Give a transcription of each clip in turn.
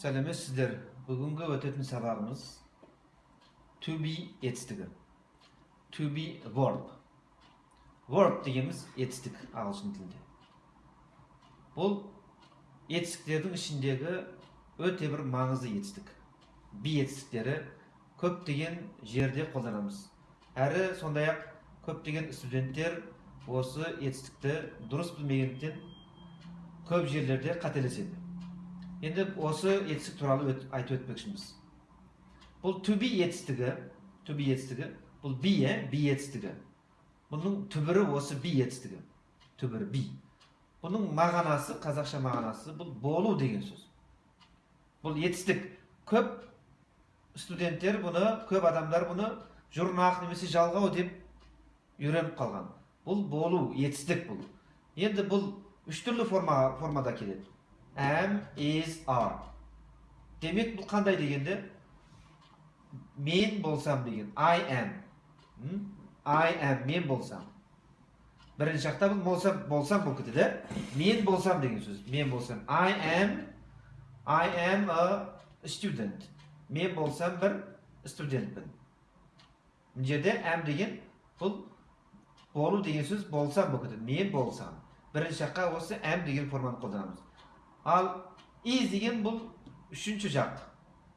сәлеметсіздер? Бүгінгі өтетін сабағымыз to be етістігі to be verb verb дегеніміз етістік ағылшын тілінде. Бұл етістіктердің ішіндегі өте бір маңызды етістік. Би етістіктері көптеген жерде қолданамыз. Әрі сондай ақ көптеген студенттер осы етістікті дұрыс білмегендіктен көп жерлерде қателеседі. Енді осы етістік туралы өт, айтып өтпекшіміз. Бұл to be етістігі to be етістігі бұл би ә би етістігі. Бұның түбірі осы би етістігі. Түбірі би бұның мағынасы қазақша мағынасы бұл болу деген сөз. Бұл етістік. Көп студенттер бұны көп адамдар бұны жұрнақ немесе жалғау деп үйреніп қалған. Бұл болу етістік бұл. Енді бұл үш түрлі форма, формада келеді. Am is are демек бұл қандай дегенде мен болсам деген I am. М? I am мен болсам бірінші жақта бұл болсам болсам болып кетеді мен болсам деген сөз мен болсам I am I am a student. Мен болсам бір студентпін мына жерде am деген бұл болу деген сөз болсам болып кетеді мен болсам бірінші жаққа осы am деген форманы қолданамыз ал is деген бұл үшінші жақ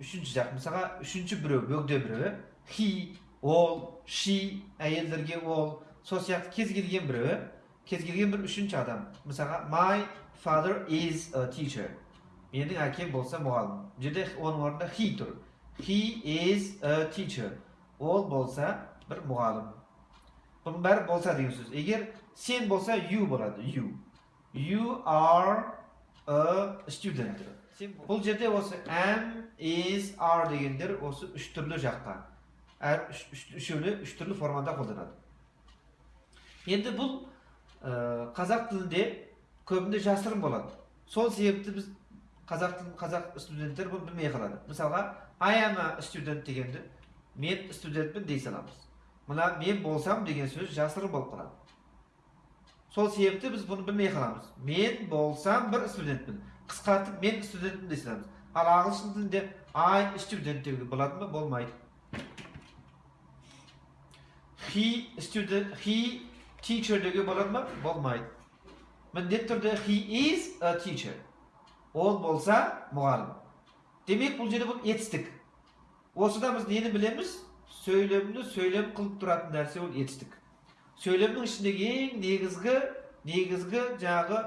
үшінші жақ мысалға үшінші біреу бөгде біреу he ол she әйелдерге ол сол сияқты кез келген біреу кез келген бір үшінші адам мысалға my father is a teacher. Менің әкем болса мұғалім бұл жерде оның орнында he тұр he is a teacher. Ол болса бір мұғалім бұның бәрі болса деген сөз егер сен болса you болады you. You are a student. Бұл жерде осы am is are дегендер осы үш түрлі жаққа. Әр үш, үш, түрлі формада қолданады. Енді бұл ә, қазақ тілінде көбінде жасырын болады. Сол себепті біз қазақ тілін қазақ студенттер бұны білмей қалады. Мысалға I am a student дегенді мен студентпін дей саламыз. Мына мен болсам деген сөз жасырын болып қалады. Сол себепті біз бұны білмей қаламыз. Мен болсам бір студентпін. Қысқартып мен студентпін дей саламыз ал ағылшын тілінде I student деуге болады ма болмайды. He student he teacher деуге болады ма болмайды. Міндетті түрде he is a teacher ол болса мұғалім. Демек бұл жерде бұл етістік. Осыдан біз нені білеміз? Сөйлемді сөйлем қылып тұратын нәрсе ол етістік. Сөйлемнің ішіндегі ең негізгі негізгі жаңағы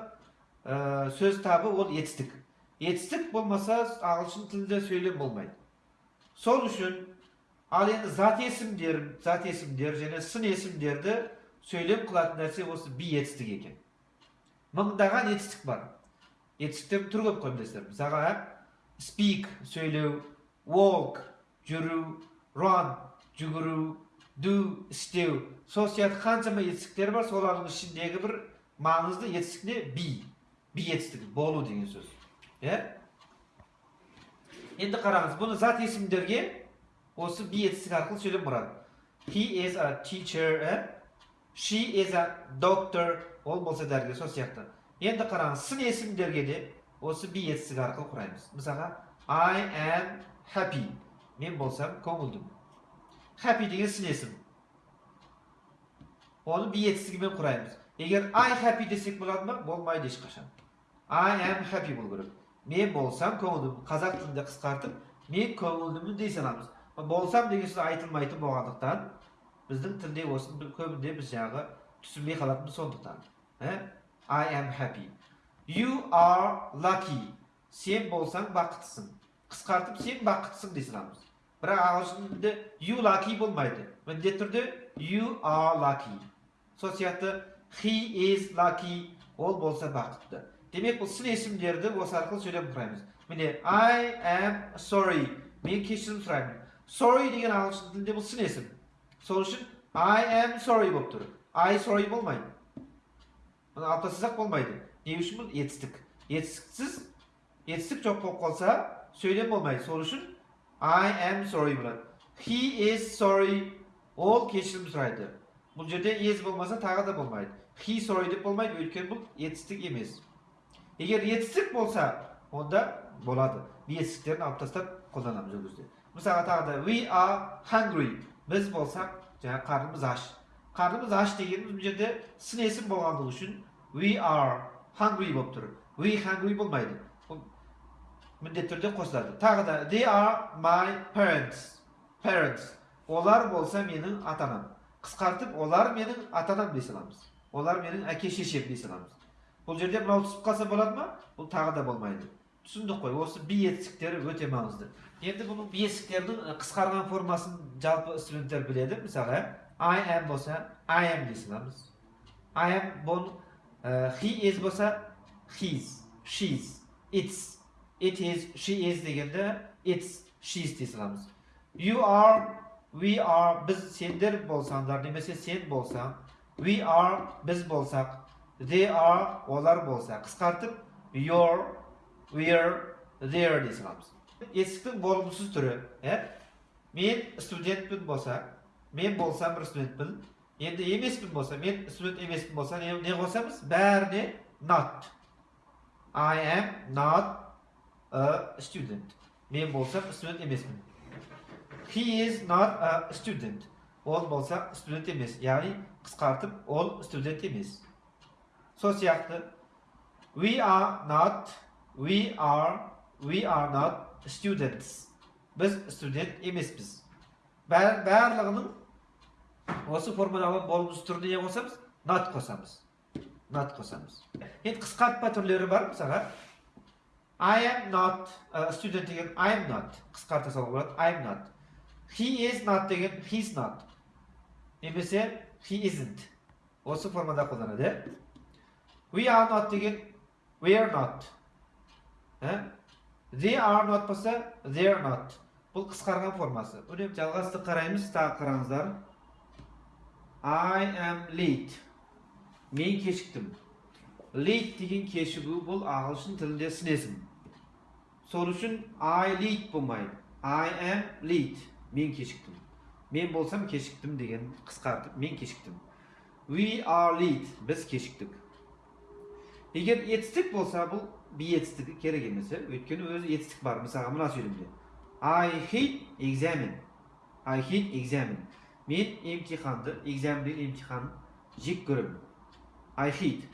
ә, сөз табы ол етістік етістік болмаса ағылшын тілінде сөйлем болмайды сол үшін ал енді зат есімдер зат есімдер және сын есімдерді сөйлем қылатын нәрсе осы би етістік екен мыңдаған етістік бар етістіктердің түрі көп қой білесіздер мысалға speak сөйлеу walk жүру run жүгіру do істеу. Сол сияқты қаншама етістіктер бар солардың ішіндегі бір маңызды етістік не? би. Би етістігі болу деген сөз. Иә? Енді қараңыз бұны зат есімдерге осы би етістік арқылы сөйлем құрады he is a teacher ә? she is a doctor. Ол болса дәрігер сол сияқты. Енді қараңыз сын есімдерге де осы би етістігі арқылы құраймыз. Мысалға I am happy. Мен болсам көңілдім happy деген сын есім оны би етістігімен құраймыз егер I happy десек болады ма болмайды ешқашан I am happy болу керек мен болсам көңілдімін қазақ тілінде қысқартып мен көңілдімін дей саламыз болсам деген сөз айтылмайтын болғандықтан біздің тілде осыны көбінде біз жаңағы түсінбей қалатынымыз сондықтан? I am happy. You are lucky. Сен болсаң бақыттысың қысқартып сен бақыттысың дей саламыз бірақ ағылшын тілінде you lucky болмайды. Міндетті түрде you are lucky. Сол сияқты he is lucky ол болса бақытты. Демек бұл сын есімдерді осы арқылы сөйлем құраймыз міне I am sorry. Мен кешірім сұраймын. Sorry деген ағылшын тілінде бұл сын есім. Сол үшін I am sorry болып тұр. I sorry болмайды. Мұны алып тастасақ болмайды. Не үшін бұл? Етістік. Етістіксіз етістік жоқ болып қалса сөйлем болмайды. Сол үшін I am sorry болады he is sorry. Ол кешірім сұрайды бұл жерде is болмаса тағы да болмайды he sorry деп болмайды өйткені бұл етістік емес егер етістік болса онда болады bir etістіктерін алып тастап қолданамыз ол кезде мысалға тағы да we are hungry. Біз болсақ жаңағы қарнымыз аш қарнымыз аш дегеніміз бұл жерде сын есім болғандығы үшін we are hungry болып тұр we hungry болмайды ол міндетті түрде қосылады. Тағы да they are my parents. Parents. Олар болса менің ата анам қысқартып олар менің ата анам дей саламыз. Олар менің әке шешем дей саламыз. Бұл жерде мынау түсіп қалса болады ма? Бұл тағы да болмайды. Түсіндік қой осы би етістіктері өте маңызды. Енді бұның би қысқарған формасын жалпы студенттер біледі мысалы i am болса i am дей саламыз. I am бұл he is болса his she's it's it is she is дегенде it's she's дей саламыз you are we are біз сендер болсаңдар немесе сен болсаң we are біз болсақ they are олар болса қысқартып your we're there дей саламыз етістіктің болымсыз түрі иә мен студентпін болса мен болсам бір студентпін енді емеспін болса мен студент емеспін болса не, не қосамыз бәріне not. I am not a student. Мен болсам студент емеспін he is not a student. Ол болса студент емес яғни қысқартып ол студент емес сол сияқты we are not we are we are not students. Біз студент емеспіз Бәр, барлығының осы формуладағы болмыс түріне не қосамыз not қосамыз not қосамыз енді қысқартпа түрлері бар мысалға I am not student деген I am not. Қысқарта салуға болады I am not. He is not деген he's not. Немесе he isn't. Осы формада қолданады we are not деген we are not. Ә? they are not болса they are not. Бұл қысқарған формасы үнемі жалғасты қараймыз тағы қараңыздар I am late. Мен кешіктім late деген кешігу бұл ағылшын тілінде сын есім үшін I late болмайды I am late мен кешіктім. Мен болсам кешіктім деген қысқартып мен кешіктім. We are late біз кешіктік. Егер етістік болса бұл би етістігі керек емес өйткені өзі етістік бар. Мысалға мына сөйлемде. I hate examine. I hate examine. Мен емтиханды exam деген емтихан жек көремін. I hate.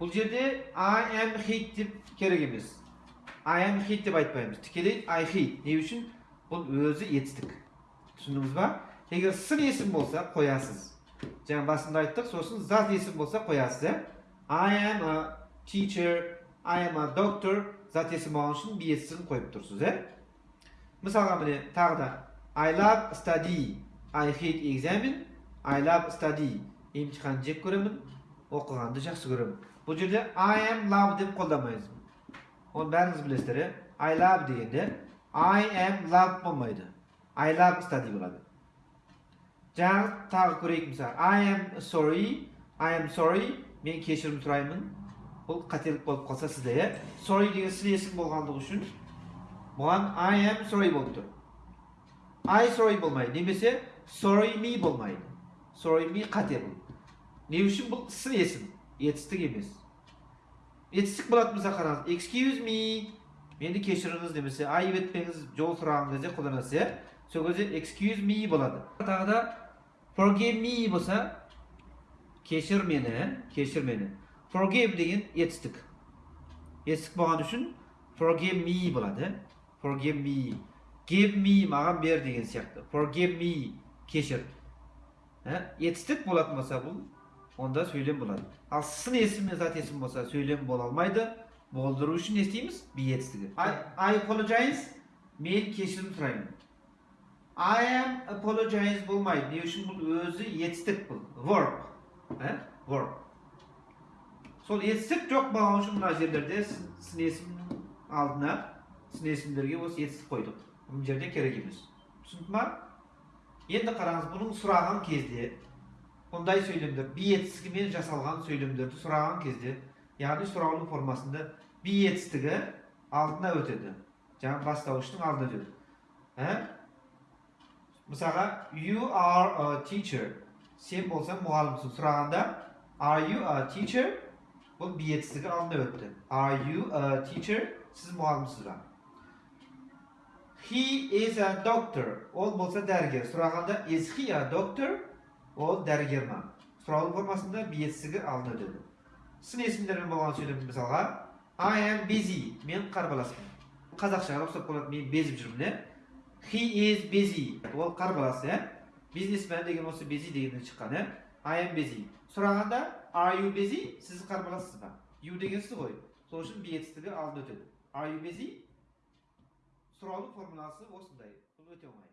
Бұл жерде I am hate деп керек емес. I am hate деп айтпаймыз тікелей I hate не үшін бұл өзі етістік түсіндіңіз ба егер сын есім болса қоясыз жаңа басында айттық сосын зат есім болса қоясыз I am a teacher I am a doctor. Зат есім болған үшін би етістігін қойып тұрсыз иә мысалға міне тағы да I love study. I hate examine. I love study. Емтиханды жек көремін оқығанды жақсы көремін бұл жерде I am love деп қолданбаймыз оны бәріңіз білесіздер иә I love дегенде I am love болмайды I love study болады жаңа тағы көрейік мысалы I am sorry I am sorry. Мен кешірім сұраймын бұл қателік болып қалса сізде иә sorry деген сын есім болғандығы үшін бұған I am sorry болып тұр I sorry болмайды немесе sorry me болмайды sorry me қате бұл не үшін бұл сын есім етістік емес етістік болатын болса қараңыз excuse me. Мені кешіріңіз немесе айып етпеңіз жол сұраған кезде қолданасыз иә сол кезде excuse me болады тағы да forgive me болса кешір мені кешір мені forgive деген етістік етістік болған үшін forgive me болады forgive me. Give me маған бер деген сияқты forgive me кешір етістік болатын болса бұл онда сөйлем болады ал сын есім мен зат есім болса сөйлем бола алмайды болдыру үшін не істейміз би етістігі I apologize. Мен кешірім сұраймын I am apologize болмайды не үшін бұл өзі етістік бұл verb. Ә? verb. Сол етістік жоқ болған үшін мына жерлерде сын есімнің алдына сын есімдерге осы етістік қойдық бұл жерде керек емес түсінді ма енді қараңыз бұның сұраған кезде бұндай сөйлемдер би етістігімен жасалған сөйлемдерді сұраған кезде яғни сұраулы формасында би етістігі алдына өтеді жаңағы бастауыштың алдына өтеді ә? мысалға you are a teacher. Сен болсаң мұғалімсің сұрағанда are you a teacher? Бұл би етістігі алдына өтті are you a teacher? Сіз мұғалімсіз ба he is a doctor. Ол болса дәрігер сұрағанда is he a doctor? Ол дәрігер ма? Сұраулы формасында бетсігі алдына өтеді сын есімдермен болған сөйлем мысалға I am busy мен қарбаласпын қазақшаға ұқсап қалады мен безіп жүрмін иә he is busy ол қарбалас иә бизнесмен деген осы busy дегеннен шыққан иә I am busy сұрағанда are you busy? Сіз қарбалассыз ба? You деген сіз ғой. Сол үшін бетсіздігі алдына өтеді are you busy? Сұраулы формуласы осындай. Бұл өте оңай.